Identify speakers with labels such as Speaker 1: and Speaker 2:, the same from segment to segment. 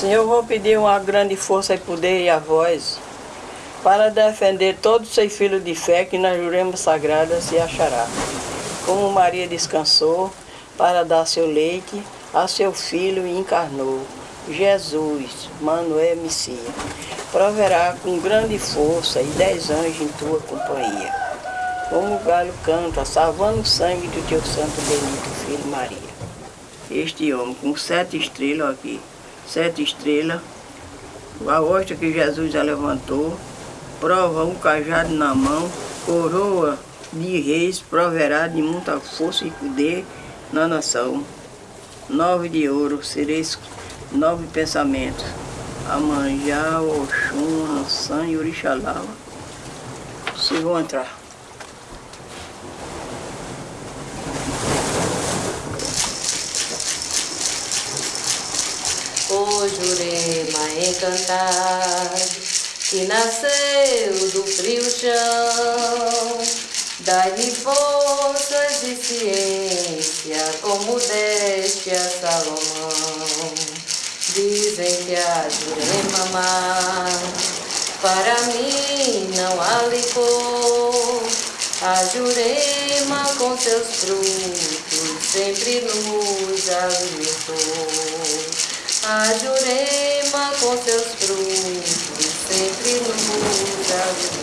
Speaker 1: Senhor, vou pedir uma grande força e poder e a voz para defender todos os seus filhos de fé que nas juremas sagradas se achará. Como Maria descansou para dar seu leite a seu filho e encarnou. Jesus, Manoel Messias, proverá com grande força e dez anjos em tua companhia. Como o galho canta, salvando o sangue do teu santo benito filho Maria. Este homem com sete estrelas aqui, sete estrelas, a hóstia que Jesus já levantou, prova um cajado na mão, coroa de reis, proverá de muita força e poder na nação. Nove de ouro, sereis nove pensamentos. Amanjá, Oxum, Ansan e Orixalá. Se vão entrar.
Speaker 2: Jurema encantado, que nasceu do frio chão, dai-lhe forças e ciência, como deste a Salomão. Dizem que a Jurema mar, para mim não há licor, a Jurema com seus frutos sempre nos alimentou. A Jurema com seus frutos sempre alimentou.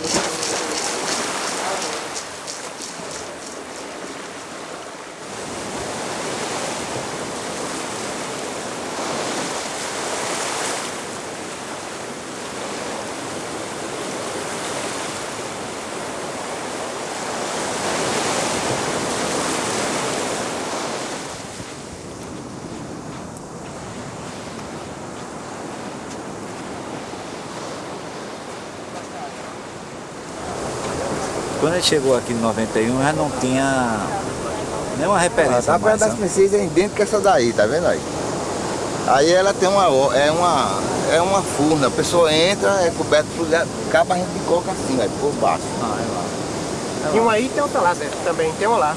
Speaker 3: Quando ele chegou aqui em 91, já não tinha nenhuma referência.
Speaker 4: A Praia das Princesas é idêntica a essa daí, tá vendo aí? Aí ela tem uma, é uma, é uma furna, a pessoa entra, é coberto por cabo, a gente coloca assim, aí por baixo.
Speaker 3: Ah, é lá. É
Speaker 5: Tem uma aí e tem outra lá dentro também, tem uma lá.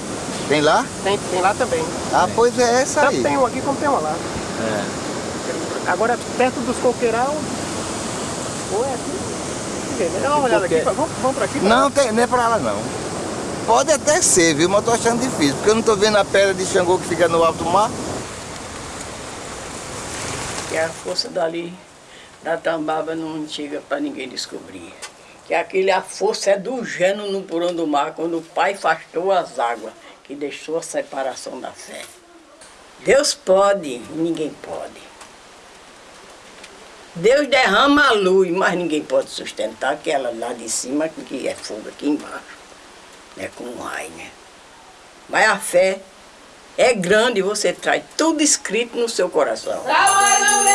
Speaker 4: Tem lá?
Speaker 5: Tem, tem lá também.
Speaker 4: Ah, pois é essa
Speaker 5: Tanto
Speaker 4: aí.
Speaker 5: tem uma aqui como tem uma lá.
Speaker 3: É.
Speaker 5: Agora, perto dos coqueiral, ou é aqui? Né? Dá uma olhada aqui,
Speaker 4: Coqueiro.
Speaker 5: vamos, vamos pra aqui?
Speaker 4: Não, tem, não é pra lá não. Pode até ser, viu? Mas eu tô achando difícil, porque eu não tô vendo a pedra de Xangô que fica no alto mar.
Speaker 1: que a força dali da tambaba não chega para ninguém descobrir. Que aquele a força é do gênio no porão do mar, quando o pai afastou as águas, que deixou a separação da fé. Deus pode, ninguém pode. Deus derrama a luz, mas ninguém pode sustentar aquela lá de cima, que é fogo aqui embaixo. É como raio, né? Mas a fé é grande, você traz tudo escrito no seu coração.
Speaker 2: Salve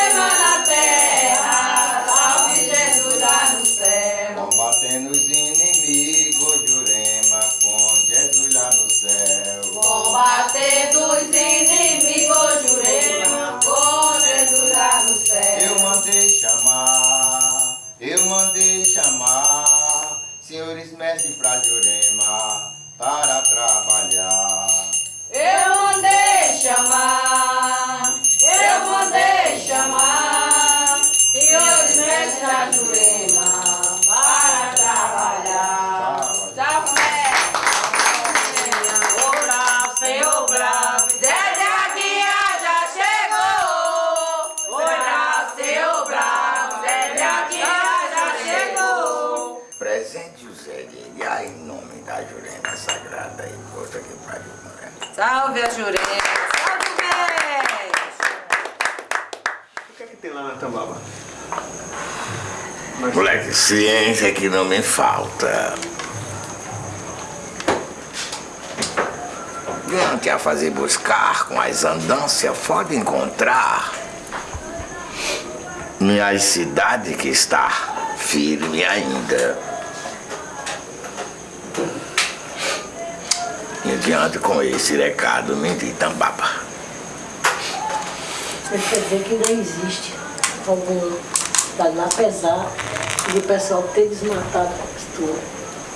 Speaker 2: Salve a Jurema, salve o bem.
Speaker 5: O que é que tem lá na Tambaba?
Speaker 4: Moleque, ciência que não me falta. Gangue a fazer buscar com as andanças, pode encontrar. Minha cidade que está firme ainda. E com esse recado, me de Tambaba.
Speaker 6: Isso quer dizer que ainda existe algum dano, apesar de o pessoal ter desmatado a costura.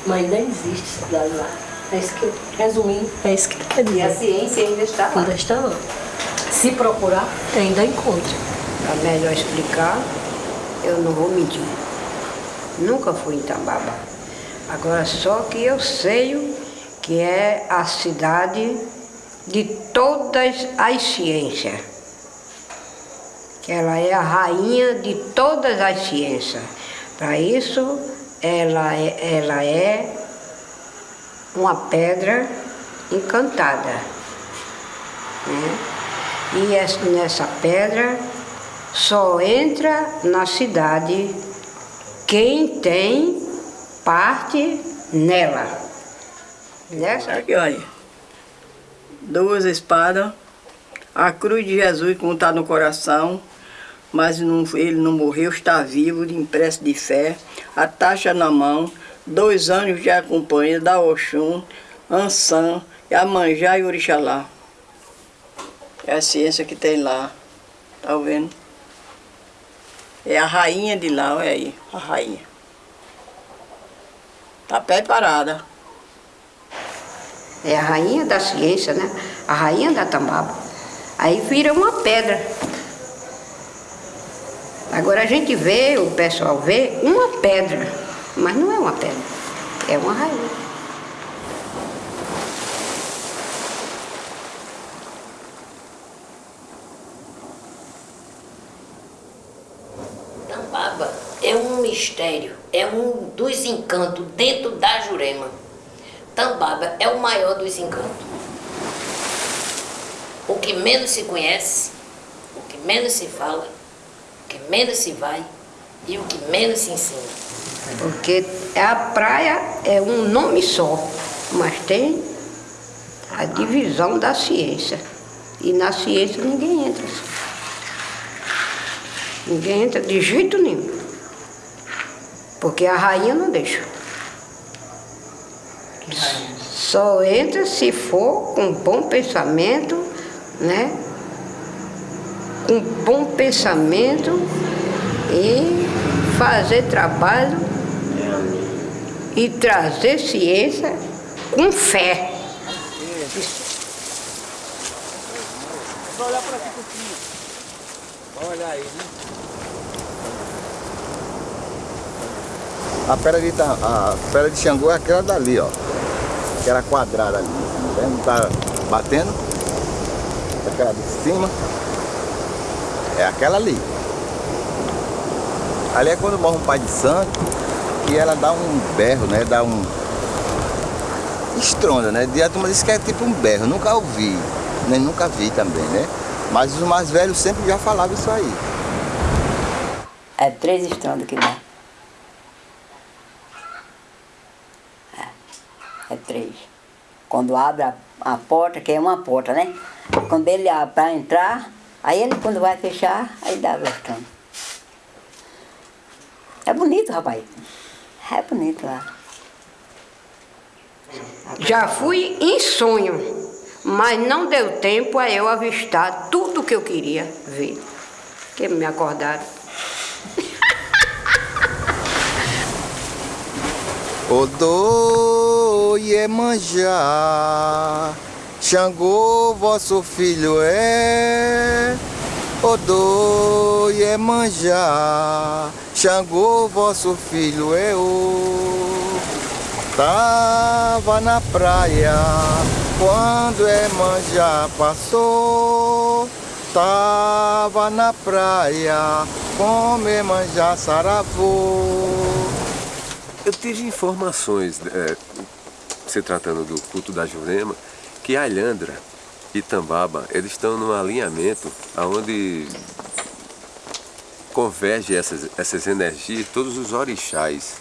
Speaker 6: Mas ainda existe cidade lá. É isso que, resumindo, é isso que quer dizer.
Speaker 2: E a ciência ainda está lá.
Speaker 6: Ainda está lá. Se procurar, ainda encontra.
Speaker 7: para melhor explicar, eu não vou mentir. Nunca fui em Tambaba. Agora só que eu sei que é a cidade de todas as ciências. Que ela é a rainha de todas as ciências. Para isso, ela é, ela é uma pedra encantada. Né? E nessa pedra só entra na cidade quem tem parte nela. Nessa...
Speaker 1: Aqui, olha. Duas espadas, a cruz de Jesus como está no coração, mas não, ele não morreu, está vivo, de impresso de fé, a taxa na mão, dois anos de acompanha da Oxum, Ansan, Amanjá e Orixalá. É a ciência que tem lá, tá vendo? É a rainha de lá, olha aí, a rainha. Tá preparada.
Speaker 7: É a rainha da ciência, né? A rainha da tambaba. Aí vira uma pedra. Agora a gente vê, o pessoal vê, uma pedra. Mas não é uma pedra, é uma rainha.
Speaker 2: É um mistério, é um dos encantos dentro da Jurema. Tambaba é o maior dos encantos. O que menos se conhece, o que menos se fala, o que menos se vai e o que menos se ensina.
Speaker 7: Porque a praia é um nome só, mas tem a divisão da ciência. E na ciência ninguém entra. Ninguém entra de jeito nenhum. Porque a rainha não deixa. Só entra se for com bom pensamento, né? Com bom pensamento e fazer trabalho e trazer ciência com fé.
Speaker 3: Só olhar para aqui um pouquinho. Olha aí, né?
Speaker 4: A pedra de, a pedra de Xangô é aquela dali, ó. Aquela quadrada ali. Tá vendo? Tá batendo. Aquela de cima. É aquela ali. Ali é quando morre um pai de santo que ela dá um berro, né? Dá um. Estronda, né? E a turma diz que é tipo um berro. Nunca ouvi, nem nunca vi também, né? Mas os mais velhos sempre já falavam isso aí.
Speaker 8: É três estrondos que dá. É, é três. Quando abre a, a porta, que é uma porta, né? Quando ele abre para entrar, aí ele quando vai fechar, aí dá o estrondo. É bonito, rapaz. É bonito lá.
Speaker 7: Já fui em sonho, mas não deu tempo a eu avistar tudo que eu queria ver. Que me acordaram.
Speaker 4: Odô Iemanjá, Xangô vosso filho é. Odô Iemanjá, Xangô vosso filho é o. Tava na praia quando Iemanjá passou. Tava na praia como Iemanjá saravou.
Speaker 9: Eu tive informações, é, se tratando do culto da Jurema, que Alhandra e Tambaba, eles estão num alinhamento onde converge essas, essas energias, todos os orixás.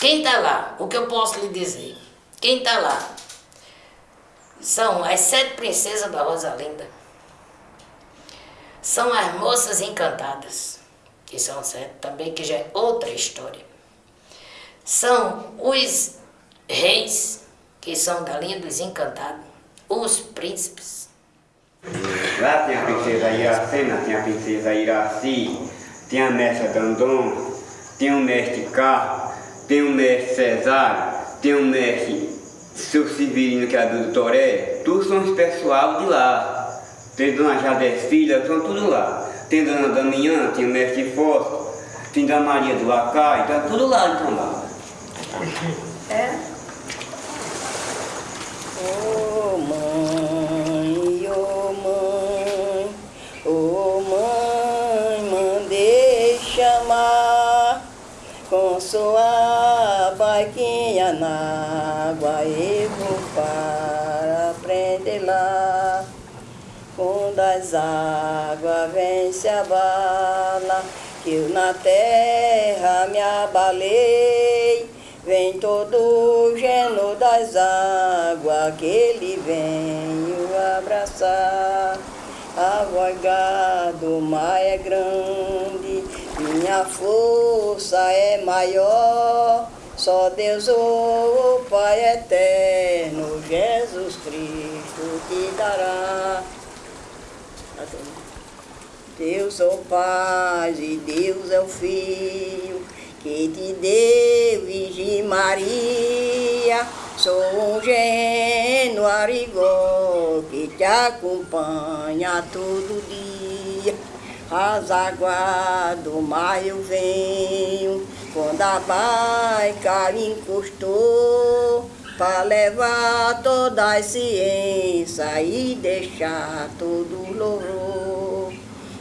Speaker 2: Quem está lá? O que eu posso lhe dizer? Quem está lá? São as sete princesas da Rosalinda. São as moças encantadas, que são sete também, que já é outra história. São os reis, que são da linha dos encantados, os príncipes.
Speaker 10: Lá tem a princesa Iracema, tem a princesa Iraci, tem a mestra Dandon, tem o mestre Carro, tem o mestre Cesário, tem o mestre Seu Severino, que é do Toré, todos são os pessoal de lá. Tem Dona Jade Filha, são tudo lá. tem Dona Damiã, tem o Mestre Fósforo, tem Dona Maria do Lacai, tá tudo lá em Tambaba.
Speaker 7: É?
Speaker 1: Ô mãe, ô mãe, ô mãe, mandei chamar com sua barquinha na água eu vou para prender lá. Quando as águas vêm se abala, que eu na terra me abalei. Vem todo o geno das águas, que ele venho abraçar. A voga do mar é grande, minha força é maior. Só Deus, o Pai eterno, Jesus Cristo te dará. Deus é o Pai e Deus é o Filho, que te deu Virgem Maria. Sou um gênio arigó que te acompanha todo dia. As águas do mar eu venho, quando a baica encostou, para levar toda a ciência e deixar todo louvor.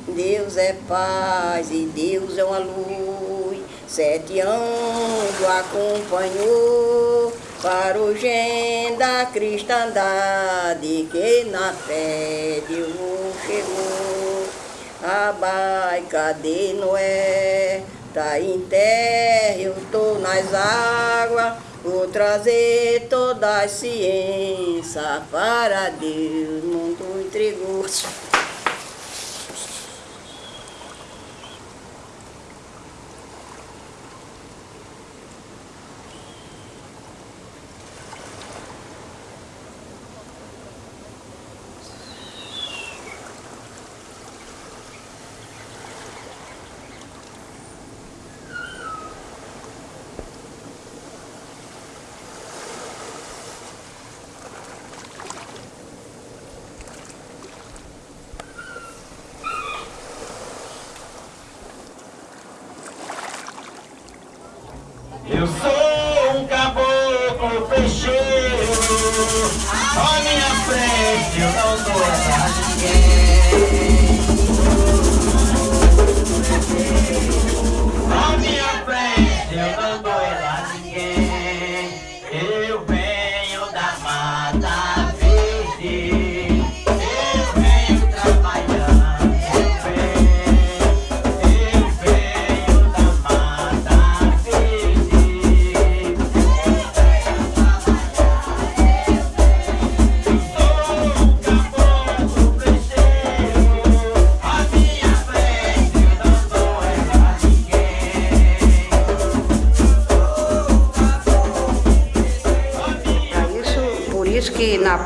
Speaker 1: Deus é paz e Deus é uma luz, sete anjos acompanhou para o gen da cristandade que na fé Deus chegou. A baica de Noé tá em terra, eu tô nas águas, vou trazer toda a ciência para Deus, mundo entregou.
Speaker 11: Eu sou um caboclo peixeiro, à minha frente eu não dou ela a ninguém.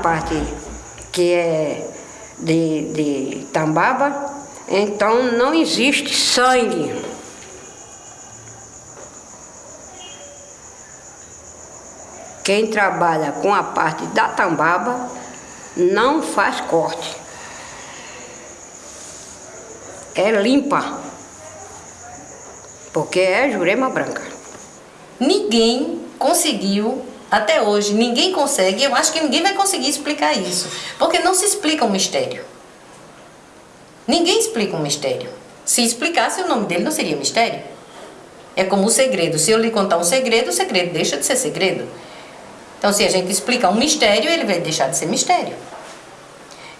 Speaker 7: Parte que é de, de Tambaba, então não existe sangue. Quem trabalha com a parte da Tambaba não faz corte. É limpa. Porque é jurema branca.
Speaker 2: Ninguém conseguiu, até hoje, ninguém consegue, eu acho que ninguém vai conseguir explicar isso. Porque não se explica um mistério. Ninguém explica um mistério. Se explicasse, o nome dele não seria mistério. É como o segredo. Se eu lhe contar um segredo, o segredo deixa de ser segredo. Então, se a gente explicar um mistério, ele vai deixar de ser mistério.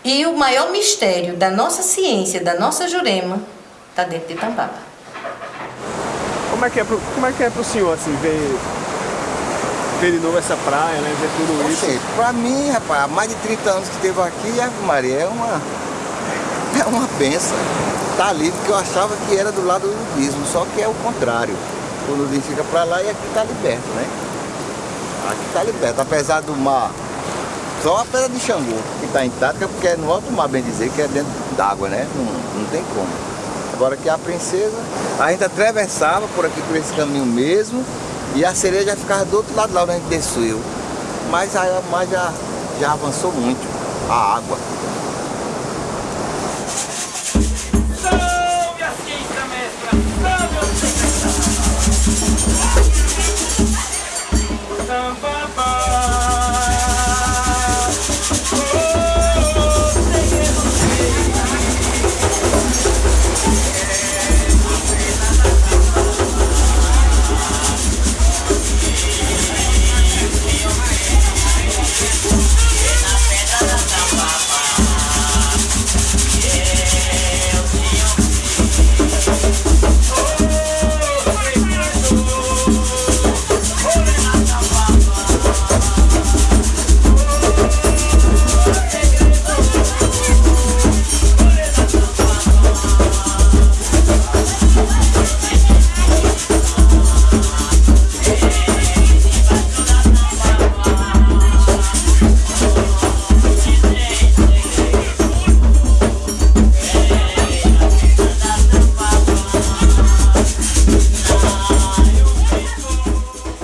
Speaker 2: E o maior mistério da nossa ciência, da nossa Jurema, está dentro de Tambaba.
Speaker 5: Como é que é pro, como é é senhor, assim, ver, ver de novo essa praia, né? Ver tudo isso?
Speaker 4: Pra mim, rapaz, há mais de 30 anos que esteve aqui, Ave Maria, é uma, é uma benção. Tá ali, porque eu achava que era do lado do nudismo, só que é o contrário. O nudismo fica pra lá e aqui tá liberto, né? Aqui tá liberto, apesar do mar, só a pedra de Xangô que tá intacta, porque é no alto mar, bem dizer, que é dentro d'água, né? Não, não tem como. Agora que a princesa, a gente atravessava por aqui, por esse caminho mesmo, e a sereia já ficava do outro lado lá onde a gente desceu. Mas a mar já, já avançou muito, a água.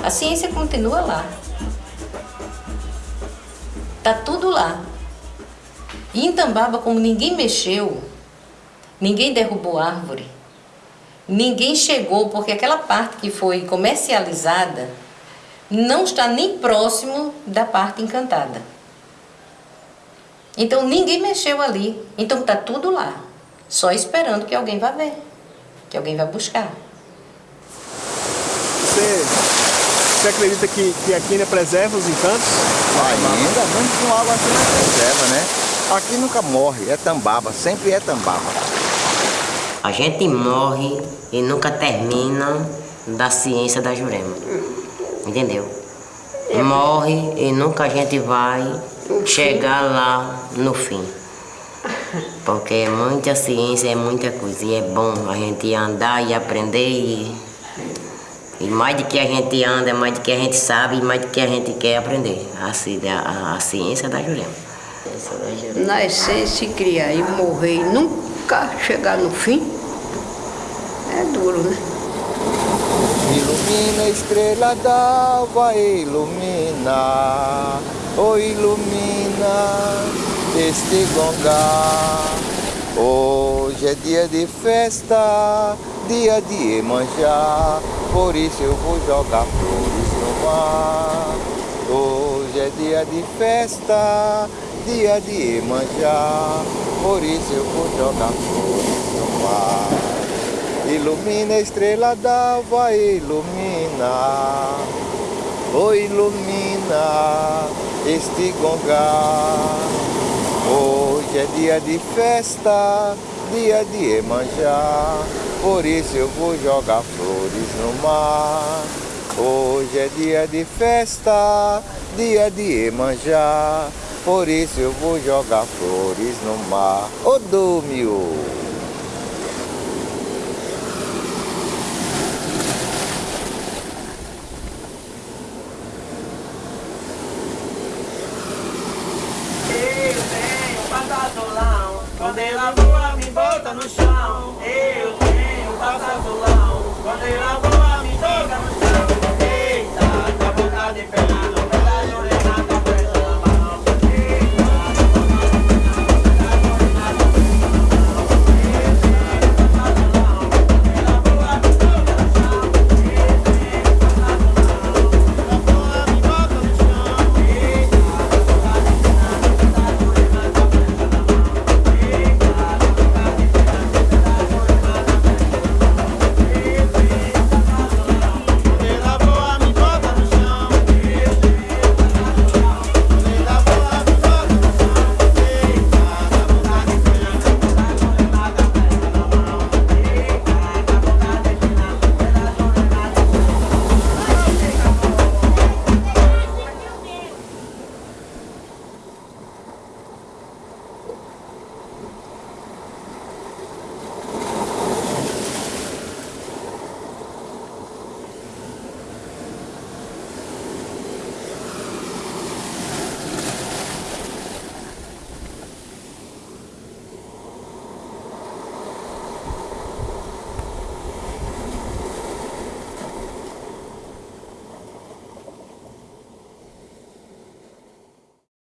Speaker 2: A ciência continua lá. Tá tudo lá. E em Tambaba, como ninguém mexeu, ninguém derrubou árvore, ninguém chegou, porque aquela parte que foi comercializada não está nem próximo da parte encantada. Então ninguém mexeu ali. Então tá tudo lá. Só esperando que alguém vá ver, que alguém vá buscar.
Speaker 5: Você acredita que, que aqui ainda preserva os encantos?
Speaker 4: Ainda, mesmo com água assim não preserva, né? Aqui nunca morre, é tambaba, sempre é tambaba.
Speaker 12: A gente morre e nunca termina da ciência da Jurema. Entendeu? Morre e nunca a gente vai chegar lá no fim. Porque é muita ciência, é muita coisa. E é bom a gente andar e aprender e, e mais do que a gente anda, mais do que a gente sabe, e mais do que a gente quer aprender. A, ci- a, a ciência da Jurema.
Speaker 7: Nascer, se criar e morrer e nunca chegar no fim, é duro, né?
Speaker 4: Ilumina estrela d'alva, ilumina, oh ilumina este gongá. Hoje é dia de festa, dia de Iemanjá, por isso eu vou jogar flores no mar. Hoje é dia de festa, dia de Iemanjá, por isso eu vou jogar flores no mar. Ilumina a estrela d'alva, ilumina, oh ilumina este gongá. Hoje é dia de festa, dia de Iemanjá, por isso eu vou jogar flores no mar. Hoje é dia de festa, dia de Iemanjá, por isso eu vou jogar flores no mar. Ô Dúmio!